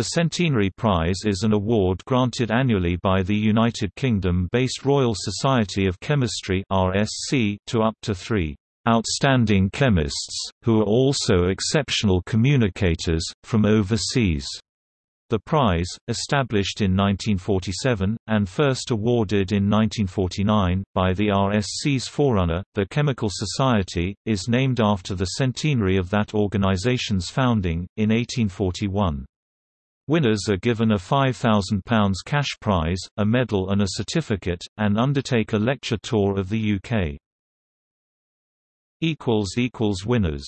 The Centenary Prize is an award granted annually by the United Kingdom-based Royal Society of Chemistry to up to three "...outstanding chemists, who are also exceptional communicators, from overseas." The prize, established in 1947, and first awarded in 1949, by the RSC's forerunner, the Chemical Society, is named after the centenary of that organization's founding, in 1841. Winners are given a £5,000 cash prize, a medal and a certificate, and undertake a lecture tour of the UK. Winners